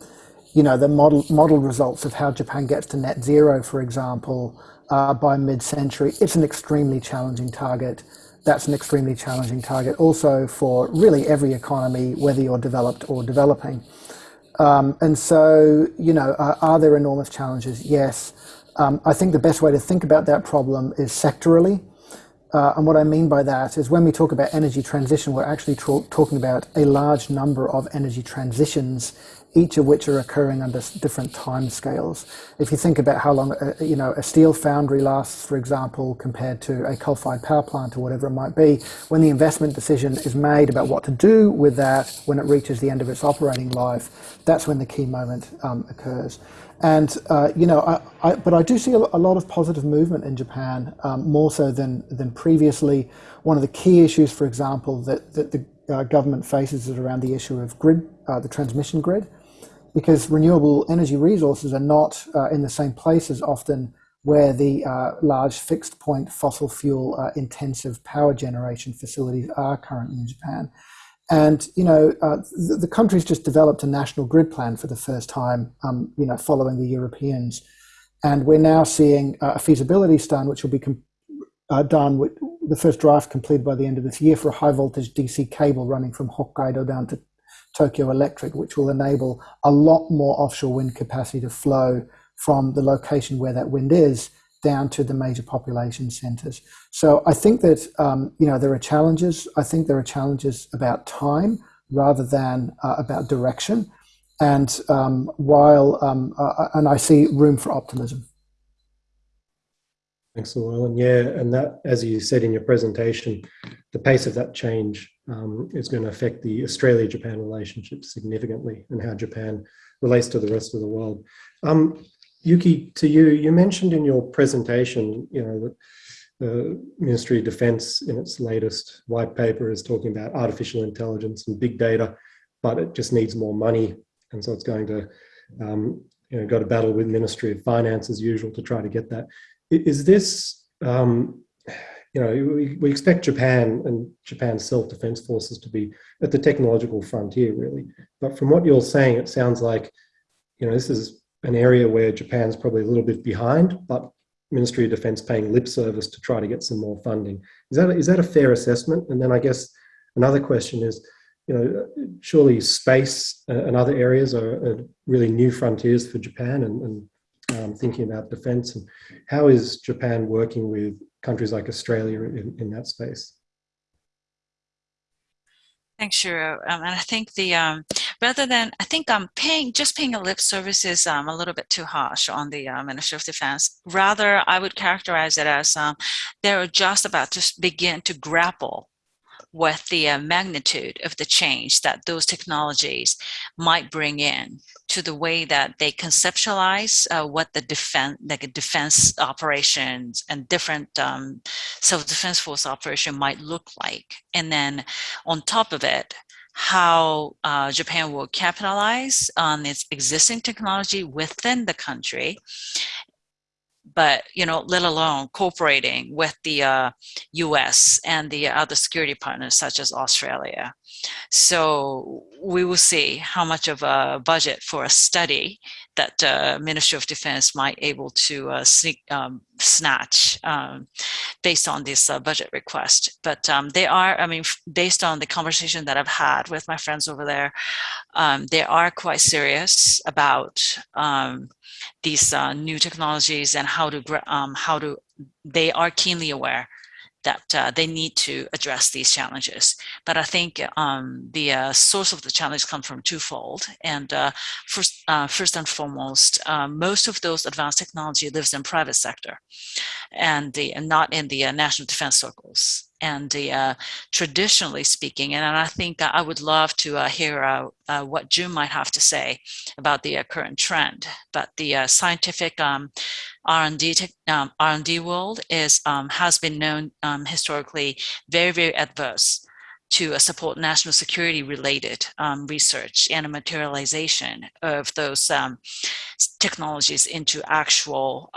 you know the model model results of how Japan gets to net zero, for example, by mid-century, it's an extremely challenging target that's an extremely challenging target also for really every economy, whether you're developed or developing. Um, and so, you know, uh, are there enormous challenges? Yes. Um, I think the best way to think about that problem is sectorally. Uh, and what I mean by that is when we talk about energy transition, we're actually talking about a large number of energy transitions each of which are occurring under different time scales. If you think about how long a, you know a steel foundry lasts, for example, compared to a coal-fired power plant or whatever it might be, when the investment decision is made about what to do with that when it reaches the end of its operating life, that's when the key moment um, occurs. And uh, you know, I, I, but I do see a, a, lot of positive movement in Japan, um, more so than than previously. One of the key issues, for example, that that the uh, government faces is around the issue of grid, uh, the transmission grid because renewable energy resources are not uh, in the same places often where the uh, large fixed point fossil fuel uh, intensive power generation facilities are currently in Japan. And, you know, uh, the, the, country's just developed a national grid plan for the first time, um, you know, following the Europeans. And we're now seeing a feasibility study, which will be uh, done with the first draft completed by the end of this year for a high voltage DC cable running from Hokkaido down to Tokyo Electric, which will enable a lot more offshore wind capacity to flow from the location where that wind is down to the major population centers. So I think that um, you know there are challenges. I think there are challenges about time rather than uh, about direction. And um, while um, uh, and I see room for optimism. Thanks, Llewellyn. Yeah, and that, as you said in your presentation, the pace of that change um, is going to affect the Australia-Japan relationship significantly and how Japan relates to the rest of the world. Um, Yuki, to you, you mentioned in your presentation, you know, that the Ministry of Defence in its latest white paper is talking about artificial intelligence and big data, but it just needs more money. And so it's going to, um, you know, go to battle with Ministry of Finance as usual to try to get that. Is this, um, you know, we, we expect Japan and Japan's self-defense forces to be at the technological frontier, really. But from what you're saying, it sounds like, you know, this is an area where Japan's probably a little bit behind, but Ministry of Defense paying lip service to try to get some more funding. Is that, is that a fair assessment? And then I guess another question is, you know, surely space and other areas are, are really new frontiers for Japan and, and um, thinking about defense and how is Japan working with countries like Australia in, in that space? Thanks, Shiro. Um, and I think the um, rather than I think um, paying just paying a lip service is um, a little bit too harsh on the uh, Ministry of Defense. Rather, I would characterize it as um, they're just about to begin to grapple with the uh, magnitude of the change that those technologies might bring in to the way that they conceptualize uh, what the defense, like defense operations and different um, self-defense force operation might look like. And then on top of it, how uh, Japan will capitalize on its existing technology within the country but you know, let alone cooperating with the uh, U.S. and the other security partners such as Australia. So we will see how much of a budget for a study that uh, Ministry of Defense might able to uh, sneak, um, snatch um, based on this uh, budget request. But um, they are, I mean, based on the conversation that I've had with my friends over there, um, they are quite serious about um, these uh, new technologies and how to um, how to. They are keenly aware that uh, they need to address these challenges. But I think um, the uh, source of the challenge comes from twofold. And uh, first, uh, first and foremost, uh, most of those advanced technology lives in private sector and, the, and not in the uh, national defense circles. And the, traditionally speaking, and I think I would love to hear what Jun might have to say about the current trend, but the scientific um, R&D um, R&D world is um, has been known um, historically very very adverse to uh, support national security related um, research and a materialization of those um, technologies into actual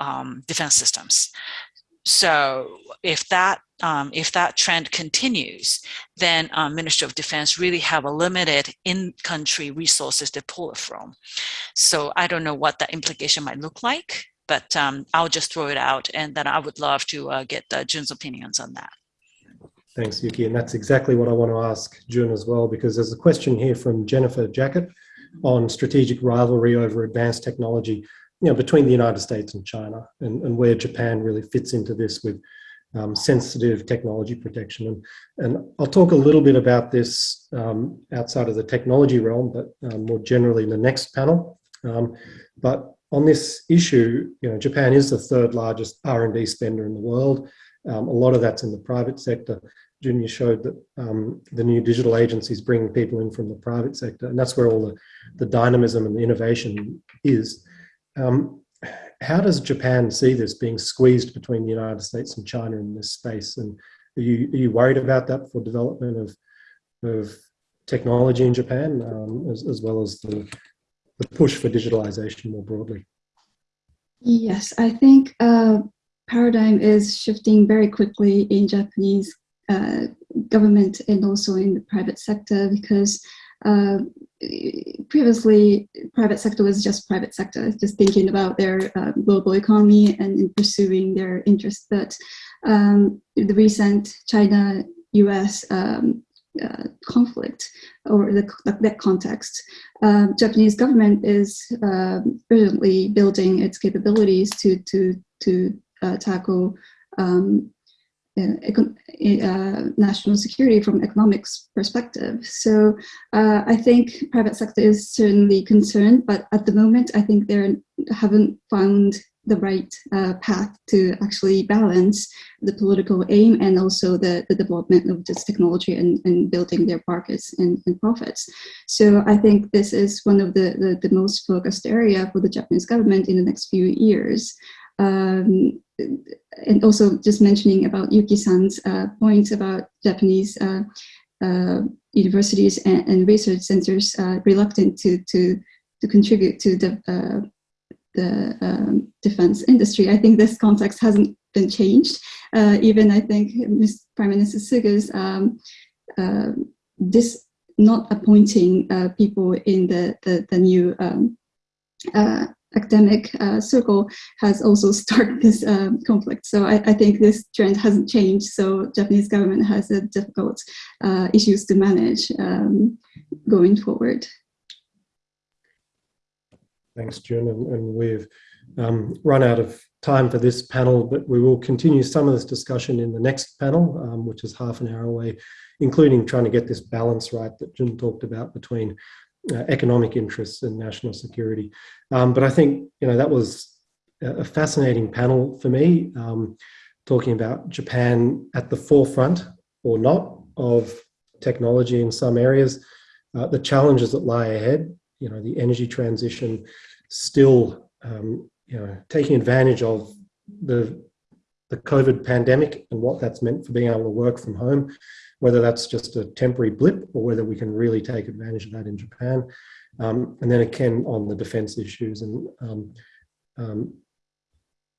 defense systems. So if that um, if that trend continues, then um, Ministry of Defense really have a limited in-country resources to pull it from. So I don't know what that implication might look like, but um, I'll just throw it out and then I would love to uh, get uh, Jun's opinions on that. Thanks, Yuki. And that's exactly what I want to ask Jun as well, because there's a question here from Jennifer Jackett on strategic rivalry over advanced technology you know, between the United States and China and, and where Japan really fits into this with um, sensitive technology protection. And, and I'll talk a little bit about this um, outside of the technology realm, but um, more generally in the next panel. Um, but on this issue, you know, Japan is the third largest R&D spender in the world. Um, a lot of that's in the private sector. Junior showed that um, the new digital agencies bring people in from the private sector, and that's where all the, the dynamism and the innovation is. Um, how does Japan see this being squeezed between the United States and China in this space? And are you, are you worried about that for development of, of technology in Japan, um, as, as well as the, the push for digitalization more broadly? Yes, I think uh, paradigm is shifting very quickly in Japanese uh, government and also in the private sector because uh, previously private sector was just private sector, just thinking about their uh, global economy and in pursuing their interests. But um, the recent China-US um, uh, conflict or the, that context, uh, Japanese government is uh, urgently building its capabilities to to to uh, tackle um, uh, national security from economics perspective. So uh, I think private sector is certainly concerned, but at the moment I think they haven't found the right uh, path to actually balance the political aim and also the, the development of this technology and, and building their markets and, and, profits. So I think this is one of the, the, the, most focused area for the Japanese government in the next few years. Um, and also just mentioning about Yuki-san's uh, points about Japanese uh, uh, universities and, and, research centers uh, reluctant to, to, to contribute to the, uh, the um, defense industry. I think this context hasn't been changed. Uh, even I think Ms. Prime Minister Suga's um, this not appointing people in the, the, the new um, academic uh, circle has also started this um, conflict. So I, I, think this trend hasn't changed. So Japanese government has a difficult uh, issues to manage um, going forward. Thanks, Jun. And, and we've um, run out of time for this panel, but we will continue some of this discussion in the next panel, um, which is half an hour away, including trying to get this balance right that Jun talked about between uh, economic interests and national security. Um, but I think you know that was a fascinating panel for me, um, talking about Japan at the forefront or not of technology in some areas, uh, the challenges that lie ahead. You know, the energy transition, still um, you know taking advantage of the the COVID pandemic and what that's meant for being able to work from home whether that's just a temporary blip or whether we can really take advantage of that in Japan. Um, and then again on the defense issues. And um, um,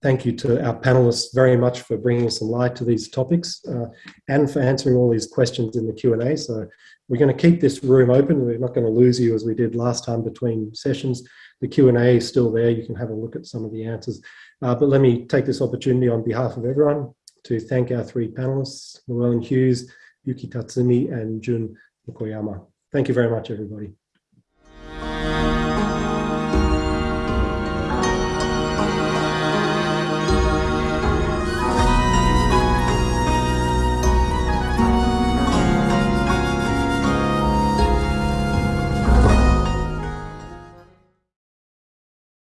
thank you to our panelists very much for bringing some light to these topics uh, and for answering all these questions in the Q&A. So we're going to keep this room open. We're not going to lose you as we did last time between sessions. The Q&A is still there. You can have a look at some of the answers. Uh, but let me take this opportunity on behalf of everyone to thank our three panelists, Llewellyn Hughes, Yuki Tatsumi, and Jun Mukoyama. Thank you very much, everybody.